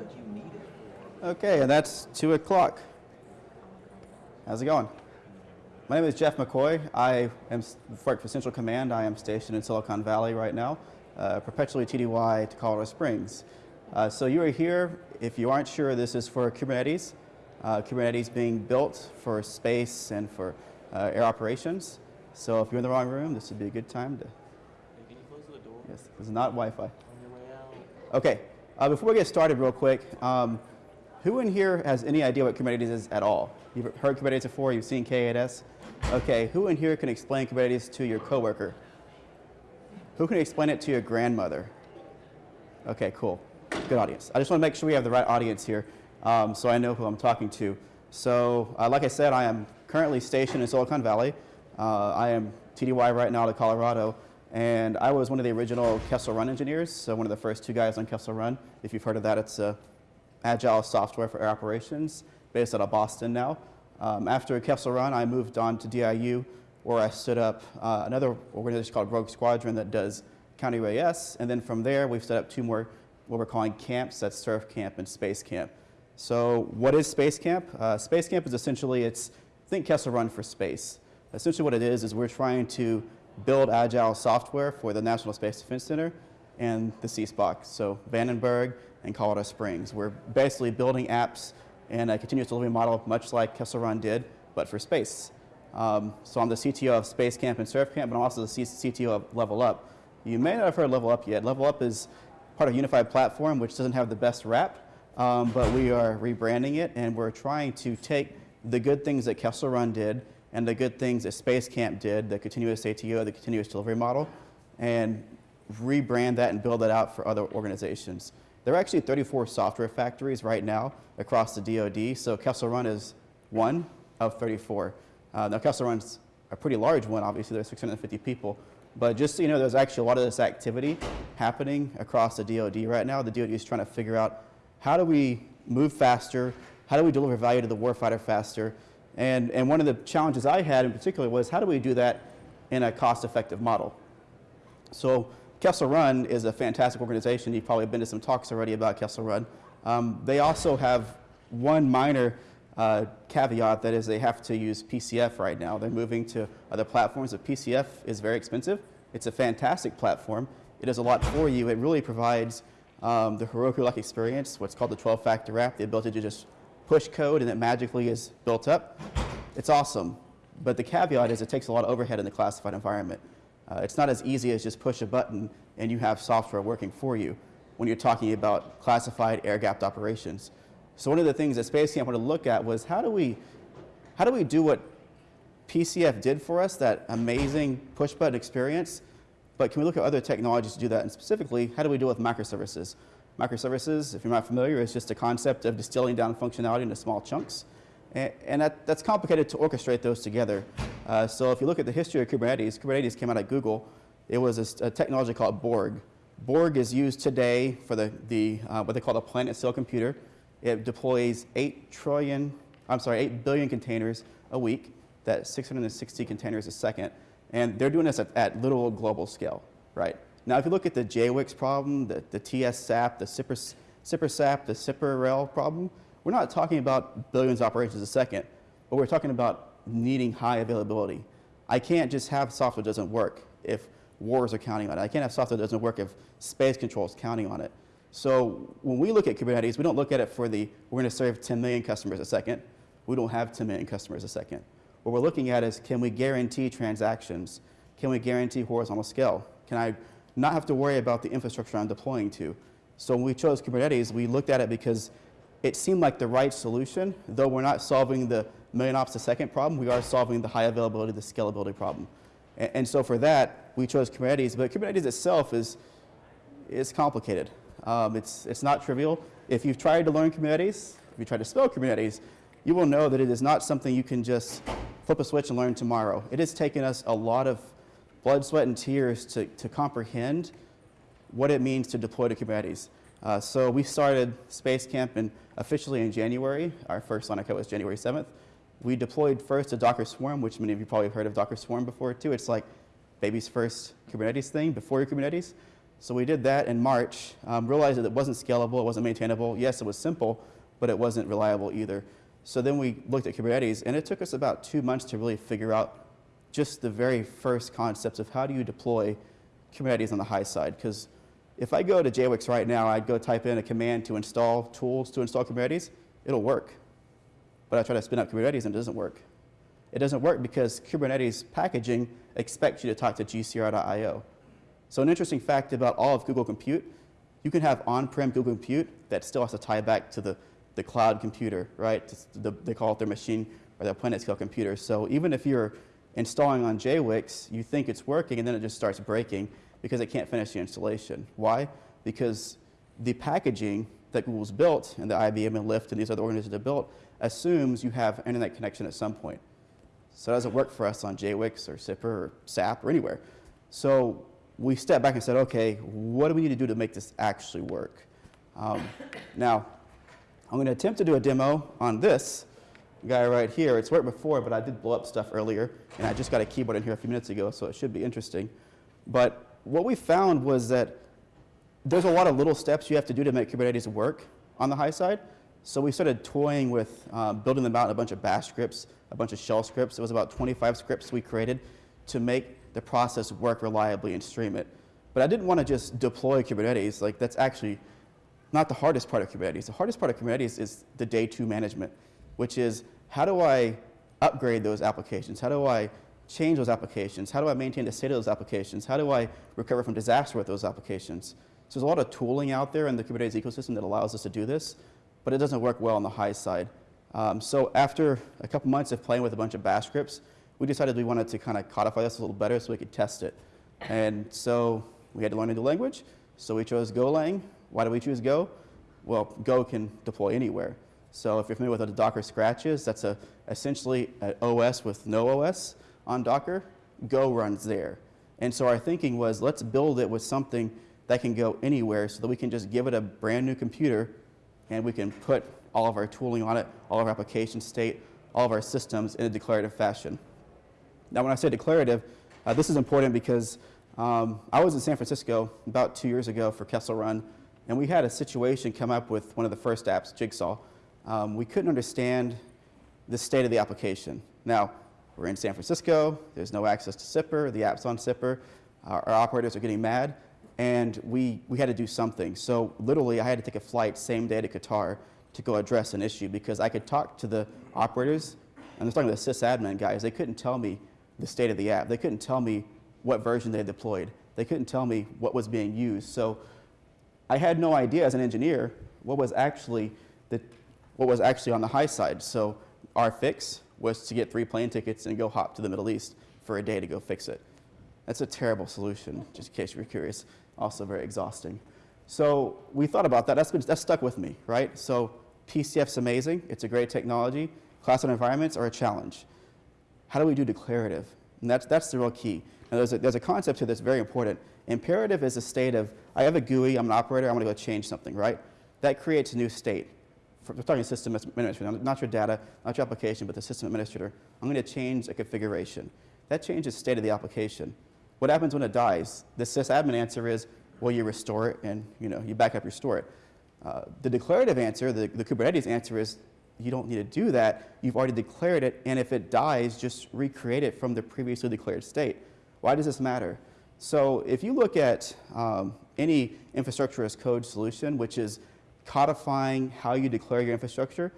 what you need it for. Okay, and that's 2 o'clock. How's it going? My name is Jeff McCoy. I am s- work for Central Command. I am stationed in Silicon Valley right now, uh, perpetually TDY to Colorado Springs. Uh, so you are here, if you aren't sure, this is for Kubernetes. Uh, Kubernetes being built for space and for uh, air operations. So if you're in the wrong room, this would be a good time to, Hey, can you close the door yes, this is not Wi-Fi. on your way out? Okay, uh, before we get started real quick, um, who in here has any idea what Kubernetes is at all? You've heard Kubernetes before, you've seen K8s? Okay, who in here can explain Kubernetes to your coworker? Who can explain it to your grandmother? Okay, cool. Good audience. I just want to make sure we have the right audience here um, so I know who I'm talking to. So, uh, like I said, I am currently stationed in Silicon Valley. Uh, I am TDY right now to Colorado, and I was one of the original Kessel Run engineers, so one of the first two guys on Kessel Run. If you've heard of that, it's uh, agile software for air operations based out of Boston now. Um, after Kessel Run, I moved on to DIU, where I stood up uh, another organization called Rogue Squadron that does counter UAS, and then from there, we've set up two more what we're calling camps, that's Surf Camp and Space Camp. So what is Space Camp? Uh, Space Camp is essentially, it's, think Kessel Run for space. Essentially what it is, is we're trying to build agile software for the National Space Defense Center and the CSPOC, so Vandenberg and Colorado Springs. We're basically building apps in a continuous delivery model, much like Kessel Run did, but for space. Um, so I'm the CTO of Space Camp and Surf Camp, but I'm also the C CTO of Level Up. You may not have heard Level Up yet. Level Up is part of a Unified Platform, which doesn't have the best rap, um, but we are rebranding it, and we're trying to take the good things that Kessel Run did and the good things that Space Camp did, the continuous ATO, the continuous delivery model, and rebrand that and build that out for other organizations. There are actually 34 software factories right now across the DoD, so Kessel Run is one of 34. Uh, now, Kessel Run's a pretty large one, obviously, there's 650 people, but just so you know, there's actually a lot of this activity happening across the DoD right now. The DoD is trying to figure out how do we move faster, how do we deliver value to the warfighter faster, and, and one of the challenges I had in particular was how do we do that in a cost-effective model? So Kessel Run is a fantastic organization. You've probably been to some talks already about Kessel Run. Um, they also have one minor uh, caveat that is they have to use PCF right now. They're moving to other platforms, but PCF is very expensive. It's a fantastic platform. It does a lot for you. It really provides um, the Heroku-like experience, what's called the 12-factor app, the ability to just push code and it magically is built up. It's awesome. But the caveat is it takes a lot of overhead in the classified environment. Uh, it's not as easy as just push a button and you have software working for you when you're talking about classified air-gapped operations. So one of the things that Space Camp wanted to look at was how do we, how do we do what PCF did for us, that amazing push button experience, but can we look at other technologies to do that? And specifically, how do we deal with microservices? Microservices, if you're not familiar, is just a concept of distilling down functionality into small chunks. And, and that, that's complicated to orchestrate those together. Uh, so if you look at the history of Kubernetes, Kubernetes came out of Google. It was a, a technology called Borg. Borg is used today for the, the uh, what they call the planet scale computer. It deploys 8 trillion, I'm sorry, 8 billion containers a week. That's 660 containers a second. And they're doing this at, at global scale, right? Now, if you look at the JWICS problem, the, the TS-SAP, the SIPR, SIPR-SAP, the SIPR-REL problem, we're not talking about billions of operations a second, but we're talking about needing high availability. I can't just have software that doesn't work if wars are counting on it. I can't have software that doesn't work if space control is counting on it. So when we look at Kubernetes, we don't look at it for the, we're going to serve 10 million customers a second. We don't have 10 million customers a second. What we're looking at is can we guarantee transactions? Can we guarantee horizontal scale? Can I not have to worry about the infrastructure I'm deploying to? So when we chose Kubernetes, we looked at it because it seemed like the right solution, though we're not solving the million ops a second problem, we are solving the high availability, the scalability problem. And, and so for that, we chose Kubernetes, but Kubernetes itself is, is complicated. Um, it's, it's not trivial. If you've tried to learn Kubernetes, if you try to spell Kubernetes, you will know that it is not something you can just flip a switch and learn tomorrow. It has taken us a lot of blood, sweat, and tears to, to comprehend what it means to deploy to Kubernetes. Uh, so we started Space Camp in, officially in January. Our first line of was January 7th. We deployed first to Docker Swarm, which many of you probably have heard of Docker Swarm before too. It's like baby's first Kubernetes thing before your Kubernetes. So we did that in March, um, realized that it wasn't scalable, it wasn't maintainable. Yes, it was simple, but it wasn't reliable either. So then we looked at Kubernetes, and it took us about two months to really figure out just the very first concepts of how do you deploy Kubernetes on the high side. Because if I go to JWICS right now, I'd go type in a command to install tools to install Kubernetes, it'll work. But I try to spin up Kubernetes and it doesn't work. It doesn't work because Kubernetes packaging expects you to talk to gcr.io. So an interesting fact about all of Google Compute, you can have on-prem Google Compute that still has to tie back to the, the cloud computer, right? The, they call it their machine or their planet scale computer. So even if you're installing on JWICS, you think it's working and then it just starts breaking because it can't finish the installation. Why? Because the packaging that Google's built and the IBM and Lyft and these other organizations have built assumes you have internet connection at some point. So it doesn't work for us on JWix or SIPR or SAP or anywhere. So we stepped back and said, okay, what do we need to do to make this actually work? Um, now, I'm going to attempt to do a demo on this guy right here. It's worked before, but I did blow up stuff earlier, and I just got a keyboard in here a few minutes ago, so it should be interesting. But what we found was that there's a lot of little steps you have to do to make Kubernetes work on the high side. So we started toying with uh, building them out in a bunch of bash scripts, a bunch of shell scripts. It was about 25 scripts we created to make the process work reliably and stream it. But I didn't want to just deploy Kubernetes. Like that's actually not the hardest part of Kubernetes. The hardest part of Kubernetes is the day two management, which is how do I upgrade those applications? How do I change those applications? How do I maintain the state of those applications? How do I recover from disaster with those applications? So there's a lot of tooling out there in the Kubernetes ecosystem that allows us to do this, but it doesn't work well on the high side. Um, so after a couple months of playing with a bunch of bash scripts, we decided we wanted to kind of codify this a little better so we could test it. And so we had to learn a new language. So we chose Golang. Why do we choose Go? Well, Go can deploy anywhere. So if you're familiar with what a Docker Scratch is, that's a, essentially an OS with no OS on Docker. Go runs there. And so our thinking was let's build it with something that can go anywhere so that we can just give it a brand new computer and we can put all of our tooling on it, all of our application state, all of our systems in a declarative fashion. Now, when I say declarative, uh, this is important because um, I was in San Francisco about two years ago for Kessel Run, and we had a situation come up with one of the first apps, Jigsaw. Um, we couldn't understand the state of the application. Now, we're in San Francisco, there's no access to SIPR, the app's on SIPR, our, our operators are getting mad, and we, we had to do something. So literally, I had to take a flight same day to Qatar to go address an issue because I could talk to the operators, and I was talking to the sysadmin guys, they couldn't tell me the state of the app. They couldn't tell me what version they deployed. They couldn't tell me what was being used. So I had no idea as an engineer what was actually the, what was actually on the high side. So our fix was to get three plane tickets and go hop to the Middle East for a day to go fix it. That's a terrible solution, just in case you were curious. Also very exhausting. So we thought about that. That's, been, that's stuck with me, right? So PCF's amazing. It's a great technology. Cloud environments are a challenge how do we do declarative? And that's, that's the real key. Now, there's a, there's a concept here that's very important. Imperative is a state of, I have a GUI, I'm an operator, I want to go change something, right? That creates a new state. We're talking system administrator, not your data, not your application, but the system administrator. I'm going to change a configuration. That changes state of the application. What happens when it dies? The sysadmin answer is, well, you restore it and you, know, you back up, restore it. Uh, the declarative answer, the, the Kubernetes answer is, you don't need to do that. You've already declared it, and if it dies, just recreate it from the previously declared state. Why does this matter? So if you look at um, any infrastructure as code solution, which is codifying how you declare your infrastructure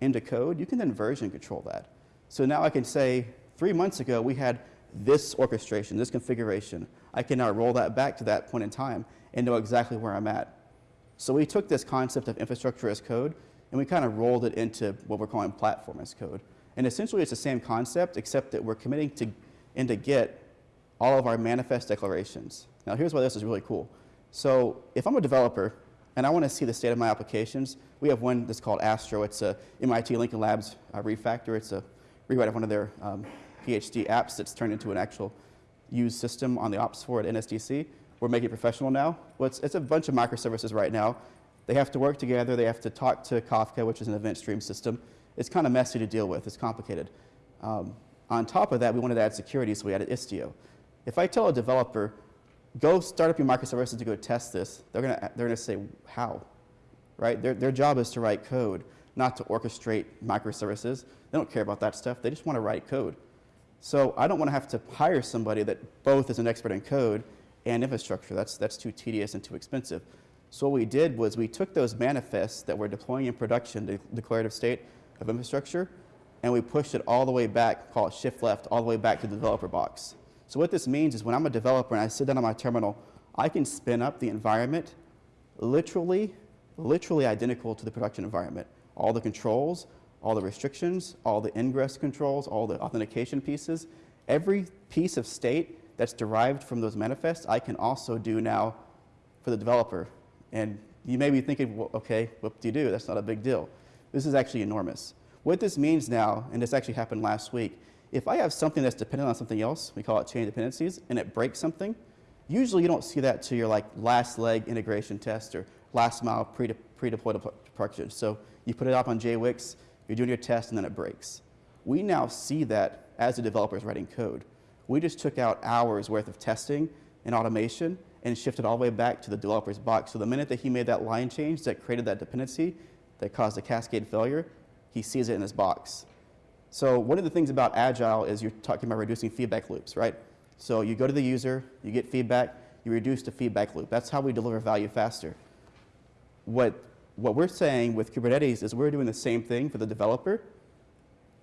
into code, you can then version control that. So now I can say, three months ago, we had this orchestration, this configuration. I can now roll that back to that point in time and know exactly where I'm at. So we took this concept of infrastructure as code and we kind of rolled it into what we're calling platform as code. And essentially it's the same concept, except that we're committing to, into Git all of our manifest declarations. Now here's why this is really cool. So if I'm a developer and I want to see the state of my applications, we have one that's called Astro. It's a MIT Lincoln Labs uh, refactor. It's a rewrite of one of their um, PhD apps that's turned into an actual used system on the ops floor at NSDC. We're making it professional now. Well, it's, it's a bunch of microservices right now they have to work together. They have to talk to Kafka, which is an event stream system. It's kind of messy to deal with. It's complicated. Um, on top of that, we wanted to add security, so we added Istio. If I tell a developer, go start up your microservices to go test this. They're going to they're to say how, right? Their, their job is to write code, not to orchestrate microservices. They don't care about that stuff. They just want to write code. So I don't want to have to hire somebody that both is an expert in code and infrastructure. That's, that's too tedious and too expensive. So what we did was we took those manifests that we're deploying in production, the declarative state of infrastructure, and we pushed it all the way back, call it shift left, all the way back to the developer box. So what this means is when I'm a developer and I sit down on my terminal, I can spin up the environment literally, literally identical to the production environment. All the controls, all the restrictions, all the ingress controls, all the authentication pieces, every piece of state that's derived from those manifests, I can also do now for the developer. And you may be thinking, well, okay, what do you do? That's not a big deal. This is actually enormous. What this means now, and this actually happened last week, if I have something that's dependent on something else, we call it chain dependencies, and it breaks something, usually you don't see that to your like last leg integration test or last mile pre-de- pre-deployed production. So you put it up on JWICS, you're doing your test, and then it breaks. We now see that as the developer is writing code. We just took out hours worth of testing and automation and shifted all the way back to the developer's box. So the minute that he made that line change that created that dependency that caused a cascade failure, he sees it in his box. So one of the things about Agile is you're talking about reducing feedback loops, right? So you go to the user, you get feedback, you reduce the feedback loop. That's how we deliver value faster. What, what we're saying with Kubernetes is we're doing the same thing for the developer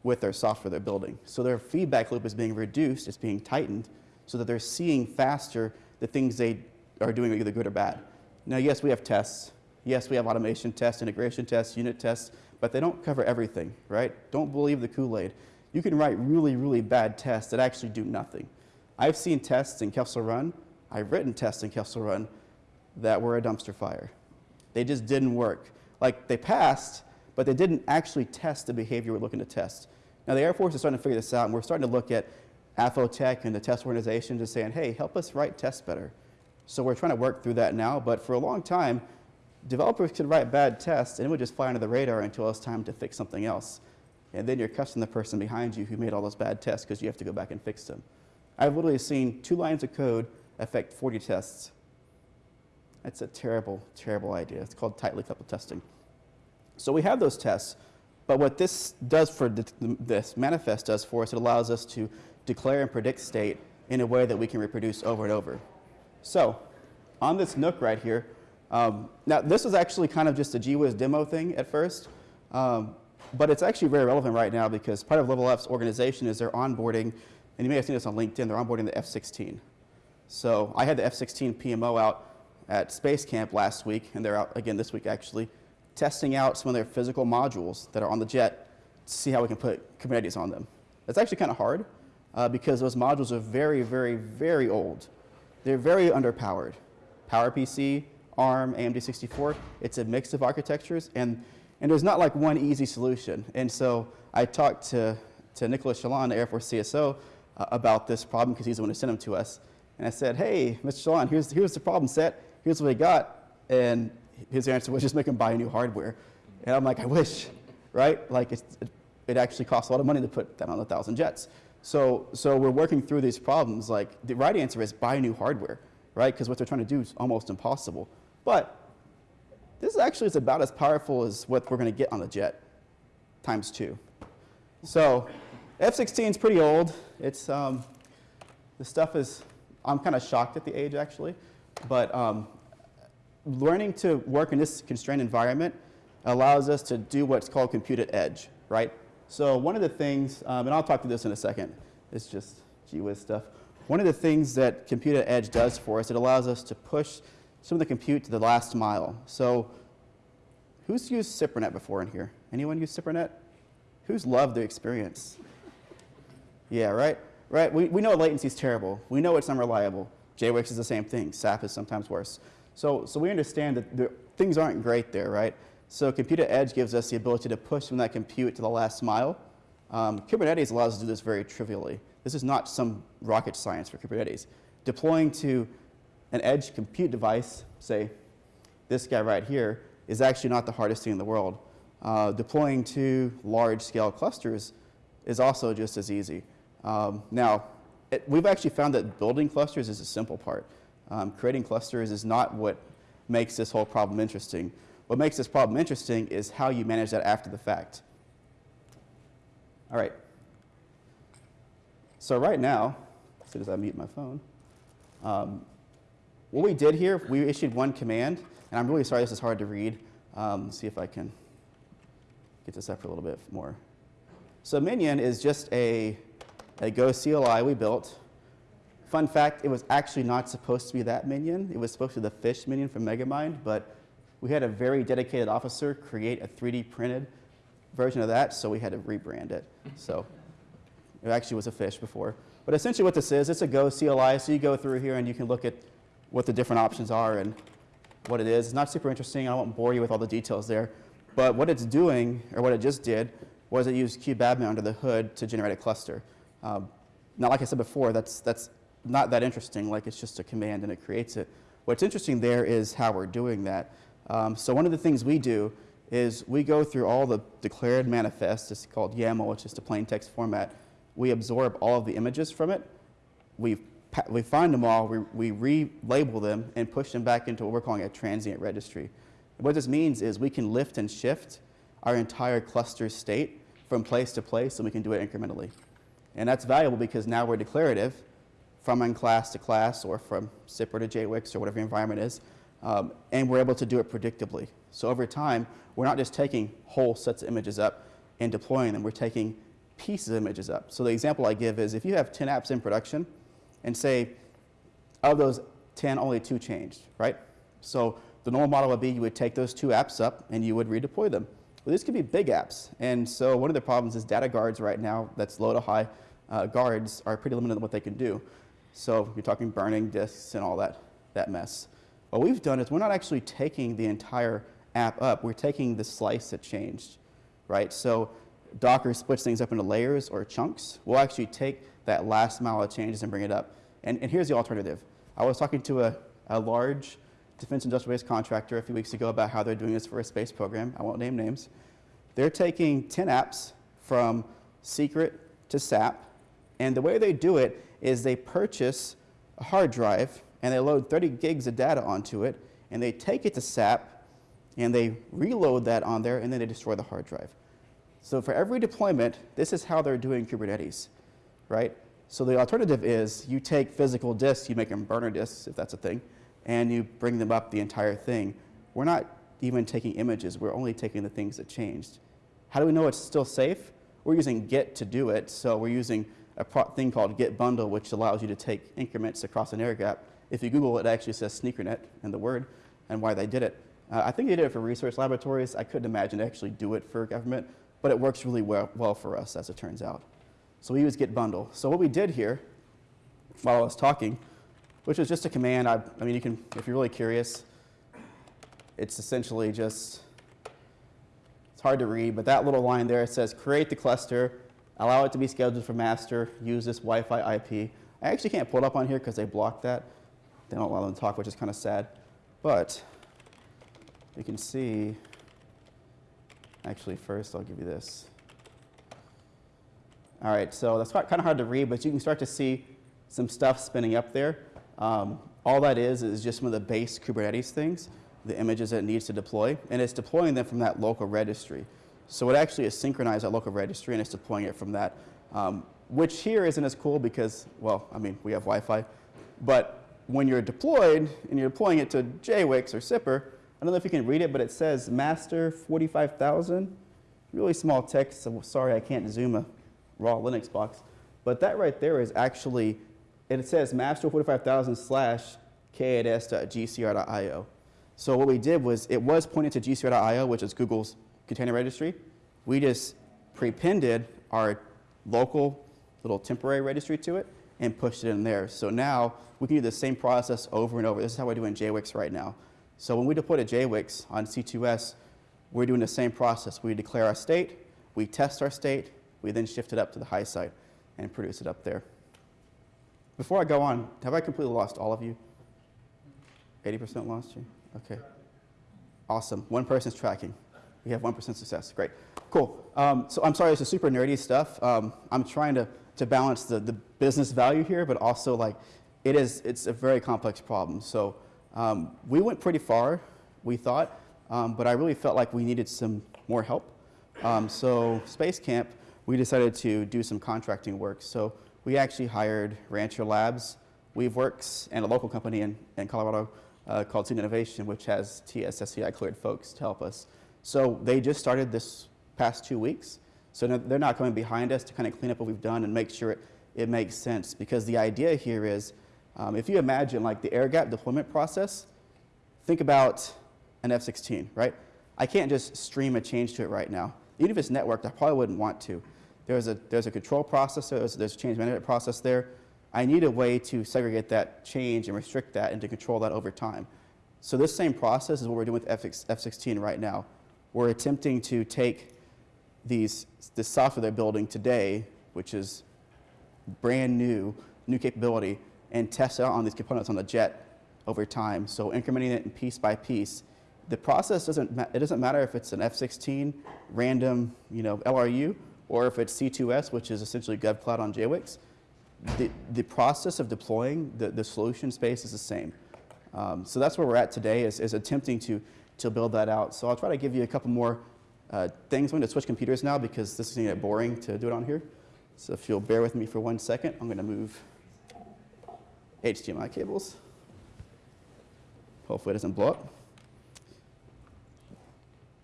with their software they're building. So their feedback loop is being reduced, it's being tightened, so that they're seeing faster the things they are doing either good or bad. Now, yes, we have tests. Yes, we have automation tests, integration tests, unit tests, but they don't cover everything, right? Don't believe the Kool-Aid. You can write really, really bad tests that actually do nothing. I've seen tests in Kessel Run, I've written tests in Kessel Run that were a dumpster fire. They just didn't work. Like they passed, but they didn't actually test the behavior we're looking to test. Now the Air Force is starting to figure this out, and we're starting to look at AFOTEC and the test organization just saying, hey, help us write tests better. So we're trying to work through that now, but for a long time, developers could write bad tests and it would just fly under the radar until it's time to fix something else. And then you're cussing the person behind you who made all those bad tests because you have to go back and fix them. I've literally seen two lines of code affect 40 tests. That's a terrible, terrible idea. It's called tightly coupled testing. So we have those tests, but what this does for this manifest does for us, it allows us to declare and predict state in a way that we can reproduce over and over. So on this nook right here, um, now this was actually kind of just a GWiz demo thing at first, um, but it's actually very relevant right now because part of Level F's organization is they're onboarding, and you may have seen this on LinkedIn, they're onboarding the F-16. So I had the F-16 PMO out at Space Camp last week, and they're out again this week actually, testing out some of their physical modules that are on the jet to see how we can put Kubernetes on them. It's actually kind of hard uh, because those modules are very, very, very old. They're very underpowered. PowerPC, ARM, AMD 64, it's a mix of architectures, and, and there's not like one easy solution. And so I talked to, to Nicolas Chaillan, the Air Force CSO, uh, about this problem because he's the one who sent them to us. And I said, hey, Mr. Shalon, here's, here's the problem set, here's what we got. And his answer was just make them buy new hardware. And I'm like, I wish, right? Like it, it actually costs a lot of money to put that on a thousand jets. So, so we're working through these problems. Like the right answer is buy new hardware, right? Because what they're trying to do is almost impossible. But this actually is about as powerful as what we're going to get on the jet, times two. So F-16 is pretty old. It's um, the stuff is. I'm kind of shocked at the age actually, but um, learning to work in this constrained environment allows us to do what's called compute at edge, right? So one of the things, um, and I'll talk to this in a second, it's just GWiz stuff. One of the things that Compute at Edge does for us, it allows us to push some of the compute to the last mile. So who's used SIPRNet before in here? Anyone use SIPRNet? Who's loved the experience? Yeah, right? Right, we, we know latency is terrible. We know it's unreliable. JWICS is the same thing. SAP is sometimes worse. So, so we understand that things aren't great there, right? So Compute Edge gives us the ability to push from that compute to the last mile. Um, Kubernetes allows us to do this very trivially. This is not some rocket science for Kubernetes. Deploying to an edge compute device, say this guy right here, is actually not the hardest thing in the world. Uh, deploying to large scale clusters is also just as easy. Um, now, it, we've actually found that building clusters is a simple part. Um, creating clusters is not what makes this whole problem interesting. What makes this problem interesting is how you manage that after the fact. All right. So right now, as soon as I mute my phone, um, what we did here, we issued one command, and I'm really sorry this is hard to read. Um, see if I can get this up for a little bit more. So Minion is just a, a Go CLI we built. Fun fact, it was actually not supposed to be that minion. It was supposed to be the fish minion from Megamind, but we had a very dedicated officer create a 3D printed version of that, so we had to rebrand it. So it actually was a fish before. But essentially what this is, it's a Go CLI, so you go through here and you can look at what the different options are and what it is. It's not super interesting. I won't bore you with all the details there. But what it's doing, or what it just did, was it used kubeadm under the hood to generate a cluster. Um, now, like I said before, that's, that's not that interesting. Like it's just a command and it creates it. What's interesting there is how we're doing that. Um, so one of the things we do is we go through all the declared manifests. It's called YAML, which is a plain text format. We absorb all of the images from it. We, we find them all, we, we relabel them, and push them back into what we're calling a transient registry. What this means is we can lift and shift our entire cluster state from place to place, and we can do it incrementally. And that's valuable because now we're declarative from class to class or from SIPR to JWICS or whatever your environment is, um, and we're able to do it predictably. So over time, we're not just taking whole sets of images up and deploying them, we're taking pieces of images up. So the example I give is if you have 10 apps in production and say of those 10, only two changed, right? So the normal model would be you would take those two apps up and you would redeploy them. Well, these could be big apps. And so one of the problems is data guards right now, that's low to high uh, guards, are pretty limited in what they can do. So you're talking burning disks and all that, that mess. What we've done is we're not actually taking the entire app up, we're taking the slice that changed, right? So Docker splits things up into layers or chunks. We'll actually take that last mile of changes and bring it up. And, and here's the alternative. I was talking to a, a large defense industrial base contractor a few weeks ago about how they're doing this for a space program. I won't name names. They're taking 10 apps from secret to SAP, and the way they do it is they purchase a hard drive and they load 30 gigs of data onto it, and they take it to SAP and they reload that on there, and then they destroy the hard drive. So for every deployment, this is how they're doing Kubernetes, right? So the alternative is you take physical disks, you make them burner disks, if that's a thing, and you bring them up the entire thing. We're not even taking images, we're only taking the things that changed. How do we know it's still safe? We're using Git to do it, so we're using a thing called Git bundle, which allows you to take increments across an air gap. If you Google it, it actually says sneakernet in the word and why they did it. Uh, I think they did it for research laboratories. I couldn't imagine actually do it for government, but it works really well, well for us, as it turns out. So we use Git bundle. So what we did here, while I was talking, which was just a command. I, I mean, you can, if you're really curious, it's essentially just, it's hard to read, but that little line there, it says create the cluster, allow it to be scheduled for master, use this Wi-Fi IP. I actually can't pull it up on here because they blocked that. They don't allow them to talk, which is kind of sad. But you can see, actually first I'll give you this. All right, so that's kind of hard to read, but you can start to see some stuff spinning up there. Um, all that is is just some of the base Kubernetes things, the images that it needs to deploy, and it's deploying them from that local registry. So it actually is synchronized that local registry and it's deploying it from that, um, which here isn't as cool because, well, I mean, we have Wi-Fi, but when you're deployed and you're deploying it to JWICS or SIPR, I don't know if you can read it, but it says master 45,000, really small text, so sorry I can't zoom a raw Linux box, but that right there is actually it says master 45000 slash k8s.gcr.io. So what we did was it was pointed to gcr.io, which is Google's container registry. We just prepended our local little temporary registry to it and pushed it in there. So now we can do the same process over and over. This is how we're doing JWICS right now. So when we deploy to JWICS on C2S, we're doing the same process. We declare our state, we test our state, we then shift it up to the high site and produce it up there. Before I go on, have I completely lost all of you? 80% lost you? Okay. Awesome. One person's tracking. We have 1% success. Great. Cool. Um, so I'm sorry, this is super nerdy stuff. Um, I'm trying to, to balance the, the business value here, but also like it is it's a very complex problem. So um, we went pretty far, we thought, um, but I really felt like we needed some more help. Um, so Space Camp, we decided to do some contracting work. So we actually hired Rancher Labs, WeaveWorks, and a local company in, in Colorado uh, called Student Innovation, which has TSSCI cleared folks to help us. So they just started this past two weeks. So they're not coming behind us to kind of clean up what we've done and make sure it, it makes sense. Because the idea here is, um, if you imagine like the air gap deployment process, think about an F-16, right? I can't just stream a change to it right now. Even if it's networked, I probably wouldn't want to. There's a, there's a control process, there's, there's a change management process there. I need a way to segregate that change and restrict that and to control that over time. So this same process is what we're doing with F- F-16 right now. We're attempting to take these, the software they're building today, which is brand new, new capability, and test it out on these components on the jet over time. So incrementing it piece by piece. The process doesn't, it doesn't matter if it's an F-16 random, you know, LRU, or if it's C2S, which is essentially GovCloud on JWICS. The, the process of deploying the, the solution space is the same. Um, so that's where we're at today is, is attempting to, to build that out. So I'll try to give you a couple more uh, things. I'm going to switch computers now because this is going to get boring to do it on here. So if you'll bear with me for one second, I'm going to move HDMI cables. Hopefully it doesn't blow up.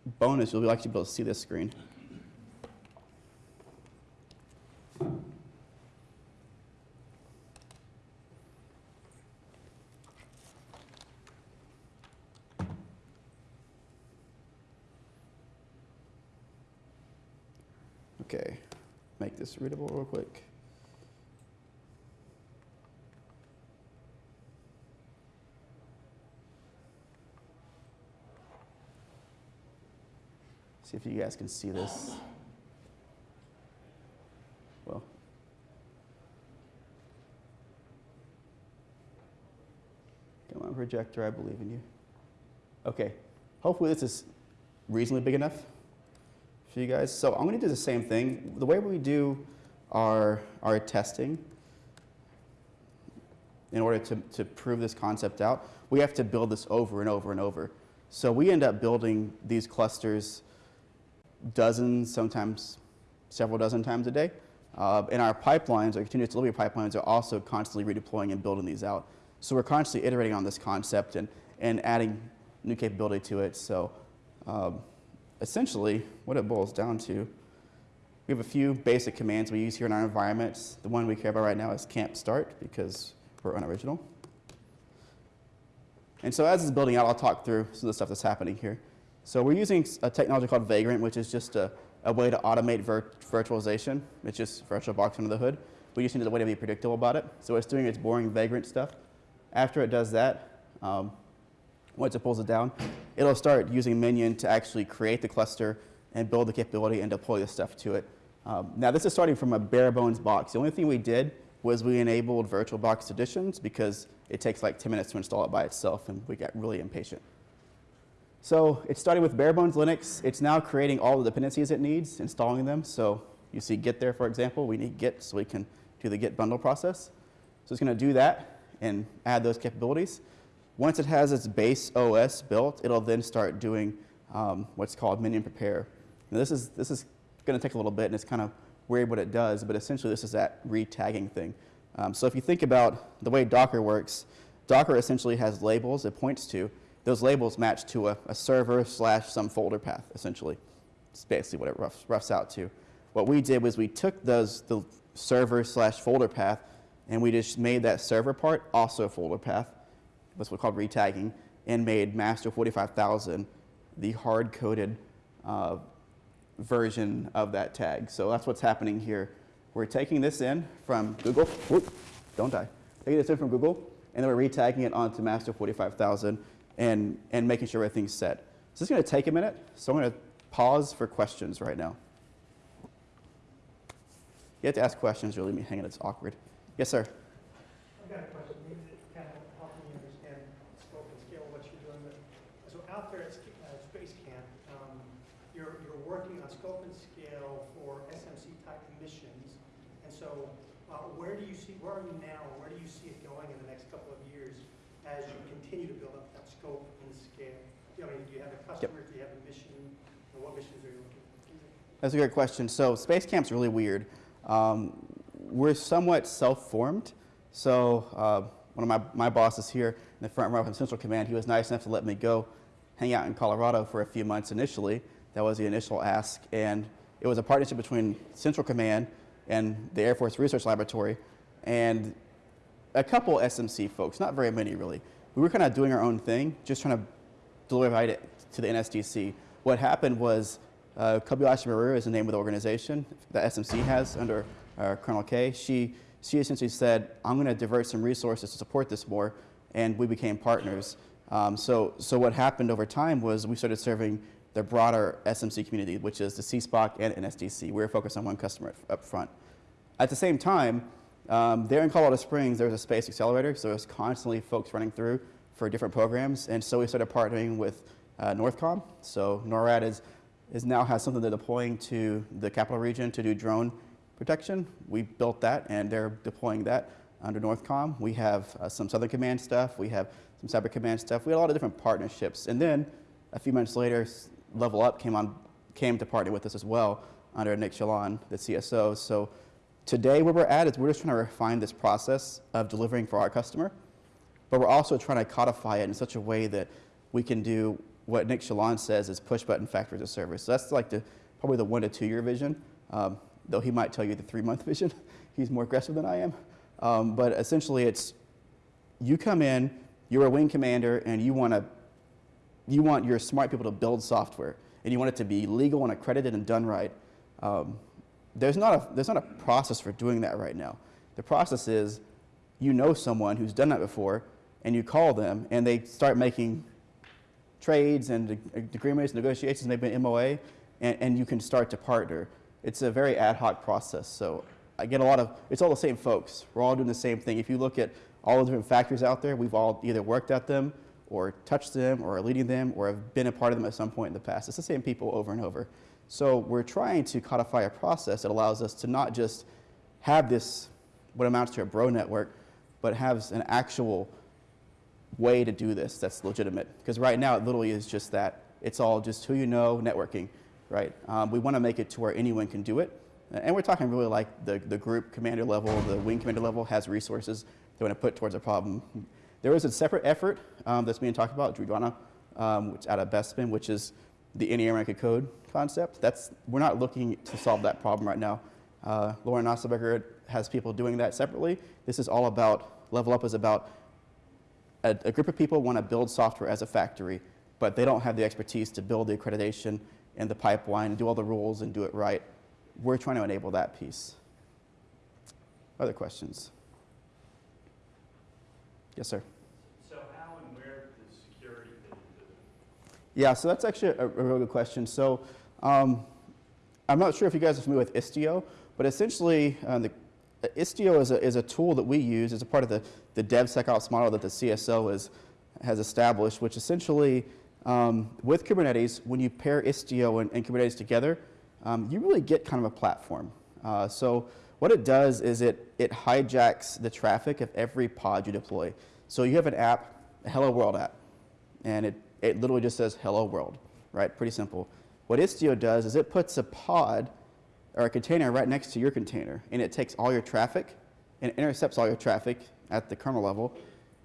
Bonus, you'll actually be able to see this screen. Okay, make this readable real quick. See if you guys can see this. Well, come on, projector, I believe in you. Okay, hopefully this is reasonably big enough for you guys. So I'm going to do the same thing. The way we do our, our testing, in order to, to prove this concept out, we have to build this over and over and over. So we end up building these clusters dozens, sometimes several dozen times a day. Uh, and our pipelines, our continuous delivery pipelines, are also constantly redeploying and building these out. So we're constantly iterating on this concept and, and adding new capability to it. So um, essentially, what it boils down to, we have a few basic commands we use here in our environments. The one we care about right now is camp start because we're unoriginal. And so as it's building out, I'll talk through some of the stuff that's happening here. So we're using a technology called Vagrant, which is just a, a way to automate vir virtualization. It's just VirtualBox under the hood. We just need a way to be predictable about it. So it's doing its boring Vagrant stuff. After it does that, um, once it pulls it down, it'll start using Minion to actually create the cluster and build the capability and deploy the stuff to it. Um, now this is starting from a bare bones box. The only thing we did was we enabled VirtualBox additions because it takes like 10 minutes to install it by itself and we got really impatient. So it's starting with bare bones Linux. It's now creating all the dependencies it needs, installing them. So you see Git there, for example. We need Git so we can do the Git bundle process. So it's going to do that and add those capabilities. Once it has its base OS built, it'll then start doing um, what's called minion prepare. Now this is, this is going to take a little bit, and it's kind of weird what it does, but essentially this is that re-tagging thing. Um, so if you think about the way Docker works, Docker essentially has labels it points to. Those labels match to a, a server slash some folder path, essentially. It's basically what it roughs, roughs out to. What we did was we took those, the server slash folder path, and we just made that server part also a folder path. That's what's called retagging, and made master 45000 the hard-coded uh, version of that tag. So that's what's happening here. We're taking this in from Google. Whoop, don't die. Taking this in from Google, and then we're retagging it onto master 45000 and, and making sure everything's set. So this is going to take a minute, so I'm going to pause for questions right now. You have to ask questions or leave me hanging. It's awkward. Yes, sir. I've got a question, kind of help me understand scope and scale of what you're doing. But So out there at uh, Space Camp, um, you're, you're working on scope and scale for SMC type missions. And so Uh, where do you see, where are you now, where do you see it going in the next couple of years as you continue to build up that scope and scale? I mean, do you have a customer, do you have a mission, and what missions are you looking for? That's a great question. So Space Camp's really weird. Um, we're somewhat self-formed. So uh, one of my, my bosses here in the front row from Central Command, he was nice enough to let me go hang out in Colorado for a few months initially. That was the initial ask. And it was a partnership between Central Command and the Air Force Research Laboratory and a couple SMC folks, not very many really. We were kind of doing our own thing, just trying to deliver it to the NSDC. What happened was uh, Kobayashi Maru is the name of the organization that SMC has under uh, Colonel K. She, she essentially said, I'm going to divert some resources to support this more, and we became partners. Um, so, so what happened over time was we started serving the broader SMC community, which is the CSPOC and NSDC. We were focused on one customer up front. At the same time, um, there in Colorado Springs, there was a space accelerator, so there's constantly folks running through for different programs, and so we started partnering with uh, Northcom. So NORAD is, is now has something they're deploying to the capital region to do drone protection. We built that, and they're deploying that under Northcom. We have uh, some Southern Command stuff. We have some Cyber Command stuff. We had a lot of different partnerships, and then a few months later, Level Up came on, came to partner with us as well under Nick Chaillan, the CSO. So today, where we're at is we're just trying to refine this process of delivering for our customer but we're also trying to codify it in such a way that we can do what Nick Chaillan says is push button factories of service. So that's like the probably the one to two year vision, um, though he might tell you the three month vision. He's more aggressive than I am. Um, but essentially, it's you come in, you're a wing commander, and you want to you want your smart people to build software, and you want it to be legal and accredited and done right. Um, there's not a there's not a process for doing that right now. The process is you know someone who's done that before, and you call them, and they start making trades and ag- agreements, negotiations, maybe an MOA, and, and you can start to partner. It's a very ad hoc process. So I get a lot of, it's all the same folks. We're all doing the same thing. If you look at all the different factories out there, we've all either worked at them, or touched them, or are leading them, or have been a part of them at some point in the past. It's the same people over and over. So we're trying to codify a process that allows us to not just have this, what amounts to a bro network, but has an actual way to do this that's legitimate. Because right now, it literally is just that. It's all just who you know, networking, right? Um, we want to make it to where anyone can do it. And we're talking really like the, the group commander level, the wing commander level has resources they want to put towards a problem. There is a separate effort um, that's being talked about, Drudwana, um, which out of Bespin, which is the any American code concept. That's, we're not looking to solve that problem right now. Uh, Lauren Knausenberger has people doing that separately. This is all about, Level Up is about a, a group of people want to build software as a factory, but they don't have the expertise to build the accreditation and the pipeline and do all the rules and do it right. We're trying to enable that piece. Other questions? Yes, sir. So how and where does security fit into it? Yeah, so that's actually a, a good question. So um, I'm not sure if you guys are familiar with Istio, but essentially uh, the, Istio is a, is a tool that we use as a part of the, the DevSecOps model that the CSO is, has established, which essentially um, with Kubernetes, when you pair Istio and, and Kubernetes together, um, you really get kind of a platform. Uh, so what it does is it, it hijacks the traffic of every pod you deploy. So you have an app, a Hello World app, and it, it literally just says hello world, right? Pretty simple. What Istio does is it puts a pod or a container right next to your container, and it takes all your traffic and intercepts all your traffic at the kernel level,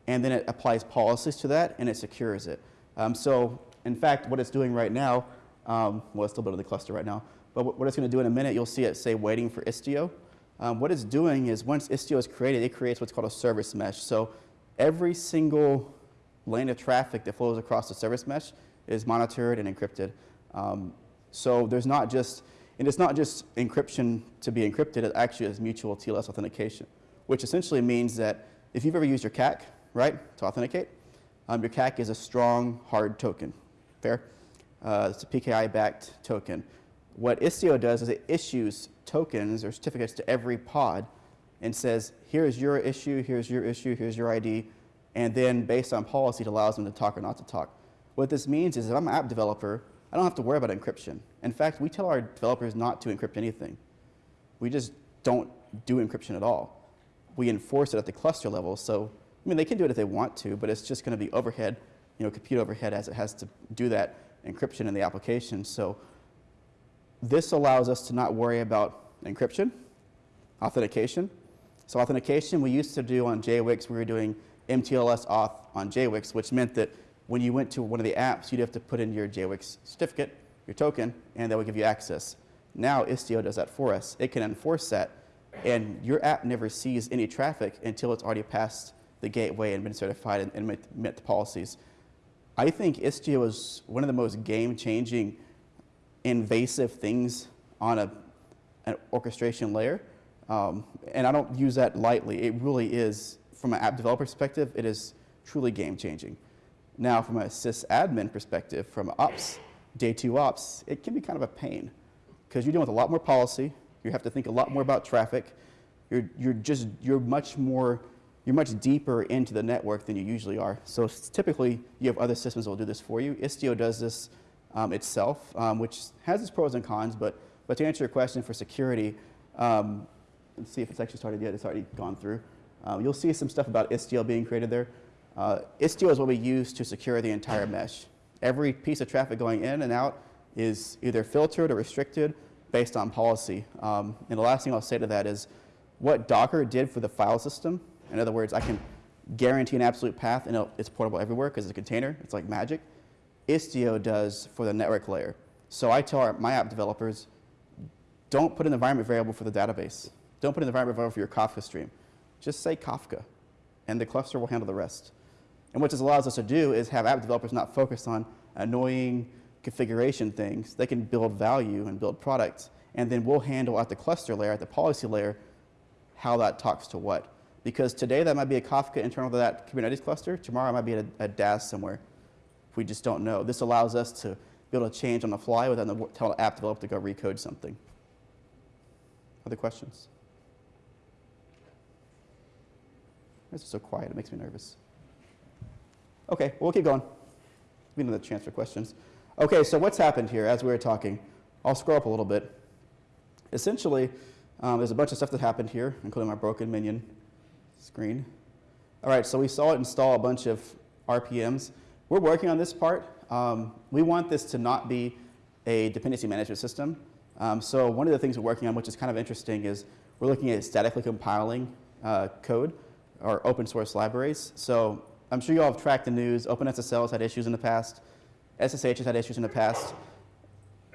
and then it applies policies to that and it secures it. Um, so, in fact, what it's doing right now, um, well, it's still building the cluster right now, but what what it's going to do in a minute, you'll see it say waiting for Istio. Um, what it's doing is once Istio is created, it creates what's called a service mesh. So every single lane of traffic that flows across the service mesh is monitored and encrypted. Um, so there's not just, and it's not just encryption to be encrypted, it actually is mutual TLS authentication, which essentially means that if you've ever used your CAC, right, to authenticate, um, your CAC is a strong, hard token. Fair? Uh, it's a PKI-backed token. What Istio does is it issues tokens or certificates to every pod and says, here's your issue, here's your issue, here's your ID, and then based on policy, it allows them to talk or not to talk. What this means is if I'm an app developer, I don't have to worry about encryption. In fact, we tell our developers not to encrypt anything. We just don't do encryption at all. We enforce it at the cluster level. So, I mean, they can do it if they want to, but it's just going to be overhead, you know, compute overhead as it has to do that encryption in the application. So, this allows us to not worry about encryption, authentication. So authentication we used to do on JWICS, we were doing MTLS auth on JWICS, which meant that when you went to one of the apps, you'd have to put in your JWICS certificate, your token, and that would give you access. Now Istio does that for us. It can enforce that, and your app never sees any traffic until it's already passed the gateway and been certified and, and met, the policies. I think Istio is one of the most game-changing invasive things on a, an orchestration layer. Um, and I don't use that lightly. It really is, from an app developer perspective, it is truly game changing. Now, from a sysadmin perspective, from ops, day two ops, it can be kind of a pain because you're dealing with a lot more policy. You have to think a lot more about traffic. You're, you're just, you're much more, you're much deeper into the network than you usually are. So typically, you have other systems that will do this for you. Istio does this um, itself, um, which has its pros and cons, but, but to answer your question for security, um, let's see if it's actually started yet. It's already gone through. Um, you'll see some stuff about Istio being created there. Uh, Istio is what we use to secure the entire mesh. Every piece of traffic going in and out is either filtered or restricted based on policy. Um, and the last thing I'll say to that is what Docker did for the file system. In other words, I can guarantee an absolute path and it's portable everywhere because it's a container. It's like magic. Istio does for the network layer. So I tell our, my app developers, don't put an environment variable for the database. Don't put an environment variable for your Kafka stream. Just say Kafka, and the cluster will handle the rest. And what this allows us to do is have app developers not focused on annoying configuration things. They can build value and build products, and then we'll handle at the cluster layer, at the policy layer, how that talks to what. Because today that might be a Kafka internal to that Kubernetes cluster. Tomorrow it might be a, a DAS somewhere. We just don't know. This allows us to be able to change on the fly without the, tell an app developer to go recode something. Other questions? Is so quiet, it makes me nervous. Okay, well, we'll keep going. We need another chance for questions. Okay, so what's happened here as we were talking? I'll scroll up a little bit. Essentially, um, there's a bunch of stuff that happened here, including my broken minion screen. All right, so we saw it install a bunch of RPMs. We're working on this part. Um, we want this to not be a dependency management system. Um, so one of the things we're working on, which is kind of interesting, is we're looking at statically compiling uh, code or open source libraries. So I'm sure you all have tracked the news. OpenSSL has had issues in the past. SSH has had issues in the past.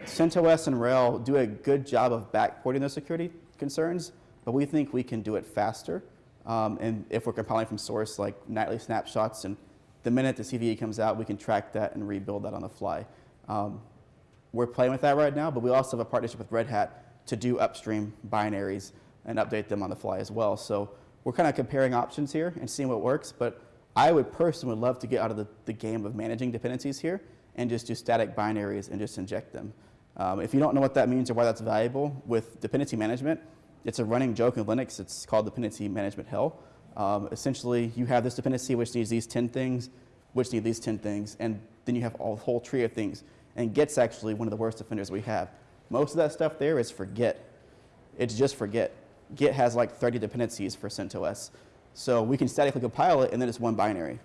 CentOS and RHEL do a good job of backporting those security concerns, but we think we can do it faster. Um, and if we're compiling from source, like nightly snapshots, and the minute the CVE comes out, we can track that and rebuild that on the fly. Um, we're playing with that right now, but we also have a partnership with Red Hat to do upstream binaries and update them on the fly as well. So we're kind of comparing options here and seeing what works, but I would personally love to get out of the, the game of managing dependencies here and just do static binaries and just inject them. Um, if you don't know what that means or why that's valuable, with dependency management, it's a running joke in Linux. It's called dependency management hell. Um, essentially, you have this dependency which needs these 10 things, which need these 10 things, and then you have a whole tree of things. And Git's actually one of the worst offenders we have. Most of that stuff there is for Git. It's just for Git. Has like 30 dependencies for CentOS. So we can statically compile it, and then it's one binary,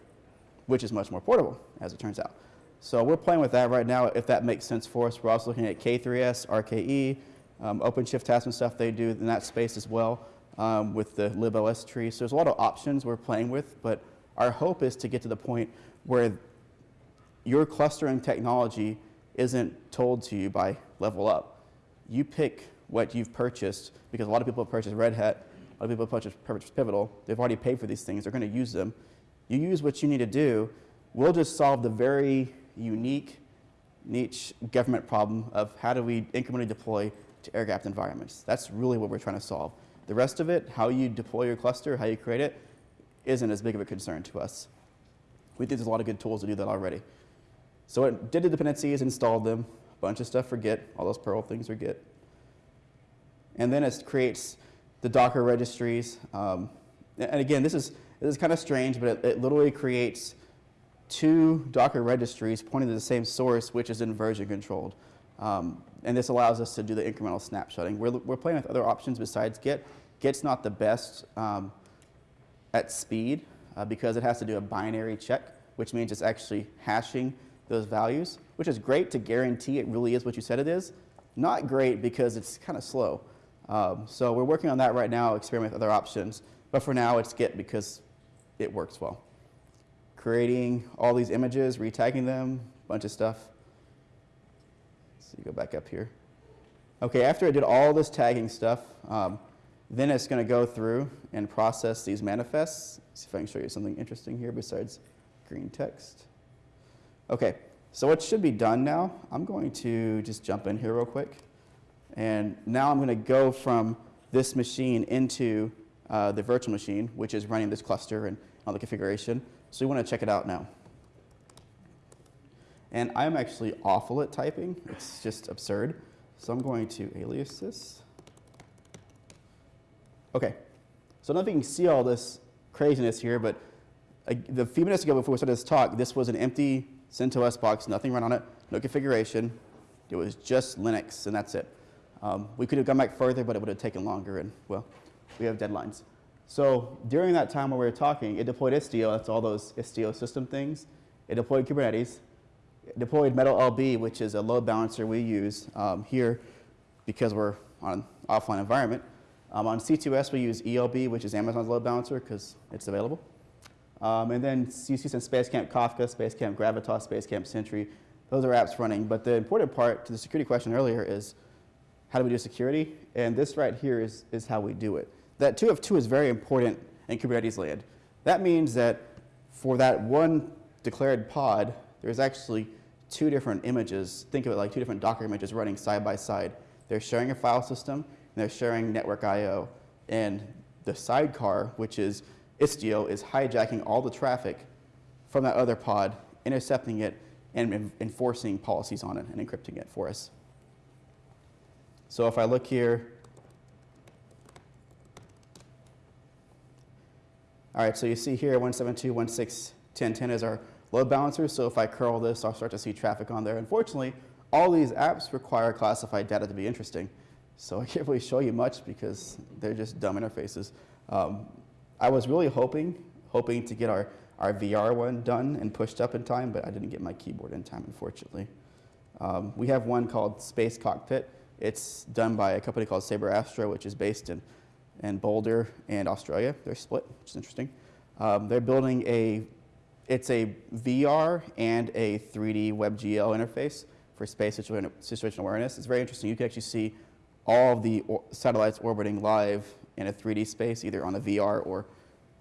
which is much more portable, as it turns out. So we're playing with that right now, if that makes sense for us. We're also looking at K3S, RKE, um, OpenShift has some stuff they do in that space as well um, with the libostree. So there's a lot of options we're playing with, but our hope is to get to the point where your clustering technology isn't told to you by level up. You pick what you've purchased because a lot of people have purchased Red Hat, a lot of people have purchased, purchased Pivotal. They've already paid for these things. They're going to use them. You use what you need to do. We'll just solve the very unique niche government problem of how do we incrementally deploy to air-gapped environments. That's really what we're trying to solve. The rest of it, how you deploy your cluster, how you create it, isn't as big of a concern to us. We think there's a lot of good tools to do that already. So it did the dependencies, installed them, a bunch of stuff for Git, all those Perl things are Git. And then it creates the Docker registries. Um, and again, this is, this is kind of strange, but it, it, literally creates two Docker registries pointing to the same source, which is inversion controlled. Um, and this allows us to do the incremental snapshotting. We're, we're playing with other options besides Git. Git's not the best um, at speed uh, because it has to do a binary check, which means it's actually hashing those values, which is great to guarantee it really is what you said it is. Not great because it's kind of slow. Um, so we're working on that right now, experimenting with other options. But for now, it's Git because it works well. Creating all these images, retagging them, bunch of stuff. So you go back up here. Okay, after I did all this tagging stuff, um, then it's going to go through and process these manifests. See if I can show you something interesting here besides green text. Okay, so what should be done now, I'm going to just jump in here real quick. And now I'm going to go from this machine into uh, the virtual machine, which is running this cluster and all the configuration. So we want to check it out now. And I'm actually awful at typing. It's just absurd. So I'm going to alias this. Okay. So I don't know if you can see all this craziness here, but uh, the few minutes ago before we started this talk, this was an empty CentOS box, nothing run on it, no configuration. It was just Linux, and that's it. Um, we could have gone back further, but it would have taken longer, and well, we have deadlines. So during that time when we were talking, it deployed Istio, that's all those Istio system things. It deployed Kubernetes. It deployed MetalLB, which is a load balancer we use um, here because we're on an offline environment. Um, on C2S, we use ELB, which is Amazon's load balancer because it's available. Um, and then see some Spacecamp Kafka, Spacecamp Gravitas, Spacecamp Sentry. Those are apps running. But the important part to the security question earlier is how do we do security? And this right here is, is how we do it. That 2 of 2 is very important in Kubernetes land. That means that for that one declared pod, there's actually two different images. Think of it like two different Docker images running side by side. They're sharing a file system, and they're sharing network I.O. And the sidecar, which is Istio, is hijacking all the traffic from that other pod, intercepting it, and enforcing policies on it and encrypting it for us. So if I look here, all right, so you see here 172.168.10.10 is our load balancer. So if I curl this, I'll start to see traffic on there. Unfortunately, all these apps require classified data to be interesting. So I can't really show you much because they're just dumb interfaces. Um, I was really hoping, hoping to get our, our VR one done and pushed up in time, but I didn't get my keyboard in time, unfortunately. Um, we have one called Space Cockpit. It's done by a company called Saber Astro, which is based in, in Boulder and Australia. They're split, which is interesting. Um, they're building a, it's a VR and a 3D WebGL interface for space situa- situational awareness. It's very interesting. You can actually see all of the or satellites orbiting live in a 3D space, either on the VR or,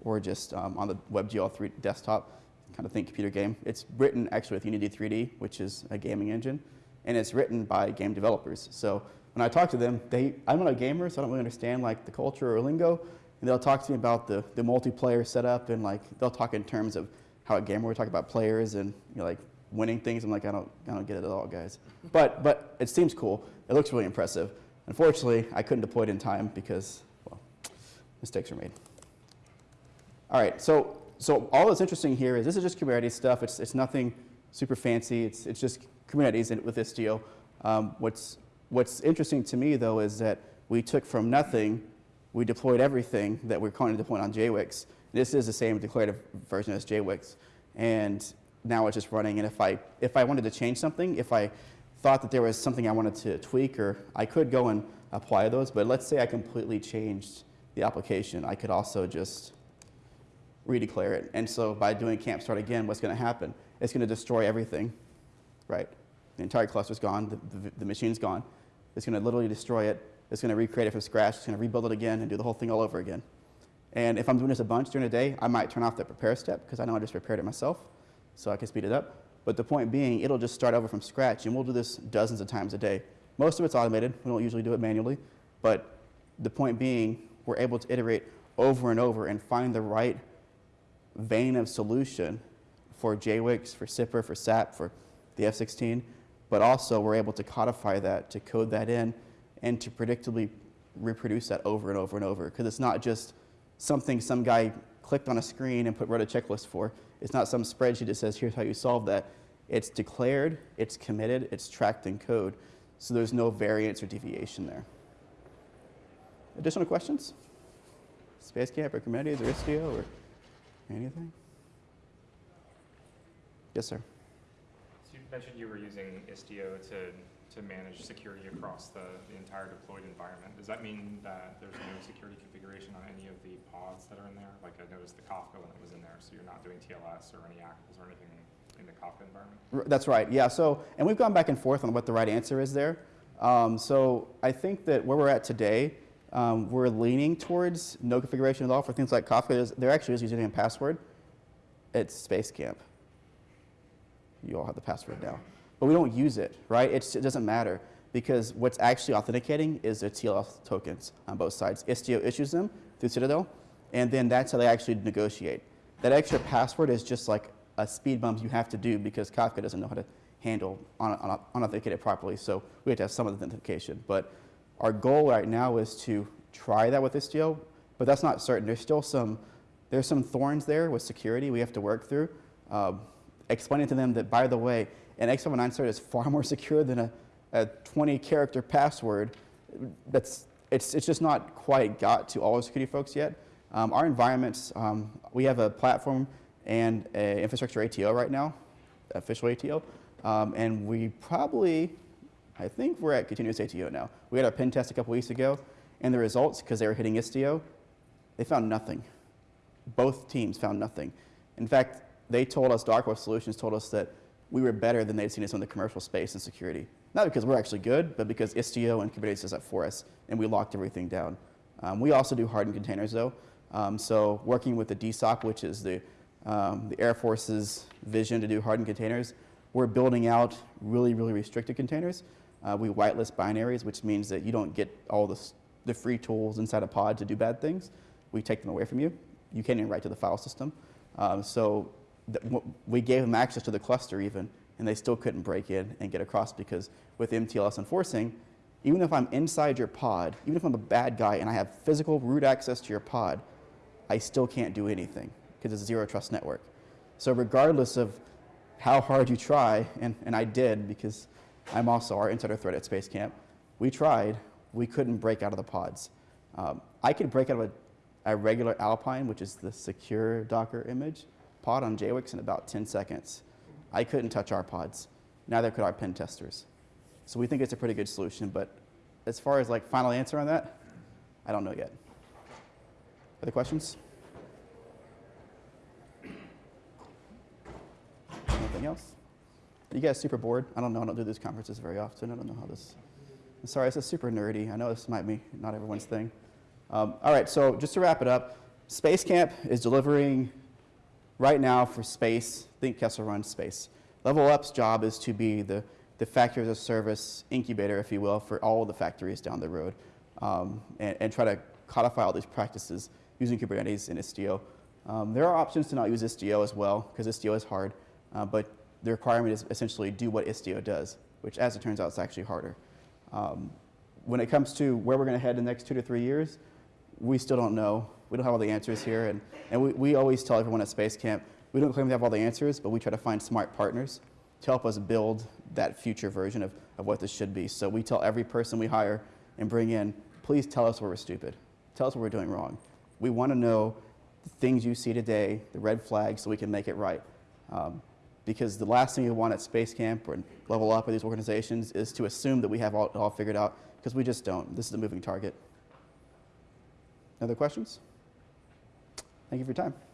or just um, on the WebGL 3 desktop. Kind of think computer game. It's written actually with Unity 3D, which is a gaming engine, and it's written by game developers. So when I talk to them, they, I'm not a gamer, so I don't really understand like the culture or lingo, and they'll talk to me about the, the multiplayer setup, and like they'll talk in terms of how a gamer would talk about players and you know, like winning things. I'm like, I don't, I don't get it at all, guys. But, but it seems cool. It looks really impressive. Unfortunately, I couldn't deploy it in time because, well, mistakes were made. All right, so, so all that's interesting here is this is just Kubernetes stuff. It's, it's nothing super fancy. It's, it's just Kubernetes with Istio. Um, what's, what's interesting to me, though, is that we took from nothing, we deployed everything that we're currently deploying on JWICS. This is the same declarative version as JWICS. And now it's just running. And if I, if I wanted to change something, if I thought that there was something I wanted to tweak, or I could go and apply those, but let's say I completely changed the application, I could also just redeclare it. And so by doing camp start again, what's going to happen? It's going to destroy everything, right? The entire cluster's gone, the, the, the machine's gone. It's going to literally destroy it. It's going to recreate it from scratch. It's going to rebuild it again and do the whole thing all over again. And if I'm doing this a bunch during the day, I might turn off the prepare step because I know I just prepared it myself, so I can speed it up. But the point being, it'll just start over from scratch, and we'll do this dozens of times a day. Most of it's automated. We don't usually do it manually. But the point being, we're able to iterate over and over and find the right vein of solution for JWICS, for SIPR, for SAP, for the F16. But also, we're able to codify that, to code that in, and to predictably reproduce that over and over and over. Because it's not just something some guy clicked on a screen and put wrote a checklist for. It's not some spreadsheet that says, here's how you solve that. It's declared, it's committed, it's tracked in code. So there's no variance or deviation there. Additional questions? Space Camp or Kubernetes or Istio or anything? Yes, sir. So you mentioned you were using Istio to, to manage security across the, the entire deployed environment. Does that mean that there's no security configuration on any of the pods that are in there? Like I noticed the Kafka when it was in there, so you're not doing TLS or any ACLs or anything in the Kafka environment? R- That's right. Yeah. So, and we've gone back and forth on what the right answer is there. Um, so, I think that where we're at today, um, we're leaning towards no configuration at all for things like Kafka. There actually is using a password. It's Space Camp. You all have the password now, but we don't use it, right? It's, it doesn't matter because what's actually authenticating is the TLS tokens on both sides. Istio issues them through Citadel, and then that's how they actually negotiate. That extra password is just like a speed bump you have to do because Kafka doesn't know how to handle un- un- unauthenticated properly. So we have to have some authentication. But our goal right now is to try that with Istio, but that's not certain. There's still some there's some thorns there with security we have to work through. Um, explaining to them that, by the way, an X509 cert is far more secure than a, a 20 character password. That's, it's, it's just not quite got to all the security folks yet. Um, our environments, um, we have a platform and an infrastructure ATO right now, official ATO, um, and we probably, I think we're at continuous ATO now. We had our pen test a couple weeks ago, and the results, because they were hitting Istio, they found nothing both teams found nothing. In fact, they told us, Dark Horse Solutions told us that we were better than they'd seen us in the commercial space and security. Not because we're actually good, but because Istio and Kubernetes does that for us, and we locked everything down. Um, we also do hardened containers, though. Um, so working with the DSOC, which is the, um, the Air Force's vision to do hardened containers, we're building out really, really restricted containers. Uh, we whitelist binaries, which means that you don't get all the, the free tools inside a pod to do bad things. We take them away from you. You can't even write to the file system. Um, so we gave them access to the cluster even, and they still couldn't break in and get across because with MTLS enforcing, even if I'm inside your pod, even if I'm a bad guy and I have physical root access to your pod, I still can't do anything because it's a zero trust network. So regardless of how hard you try, and, and I did because I'm also our insider threat at Space Camp, we tried, we couldn't break out of the pods. Um, I could break out of a, a regular Alpine, which is the secure Docker image, pod on JWICS in about 10 seconds. I couldn't touch our pods. Neither could our pen testers. So we think it's a pretty good solution, but as far as like final answer on that, I don't know yet. Other questions? Anything else? You guys super bored? I don't know. I don't do these conferences very often. I don't know how this. I'm sorry, this is super nerdy. I know this might be not everyone's thing. Um, all right, so just to wrap it up, Space Camp is delivering right now for space. Think Kessel runs space. Level Up's job is to be the, the factory as a service incubator, if you will, for all the factories down the road um, and, and try to codify all these practices using Kubernetes and Istio. Um, there are options to not use Istio as well, because Istio is hard, uh, but the requirement is essentially do what Istio does, which, as it turns out, is actually harder. Um, when it comes to where we're going to head in the next two to three years, we still don't know. We don't have all the answers here. And, and we, we always tell everyone at Space Camp, we don't claim to have all the answers, but we try to find smart partners to help us build that future version of, of what this should be. So we tell every person we hire and bring in, please tell us where we're stupid. Tell us what we're doing wrong. We want to know the things you see today, the red flags, so we can make it right. Um, because the last thing you want at Space Camp or level up with these organizations is to assume that we have all, all figured out, because we just don't. This is a moving target. Other questions? Thank you for your time.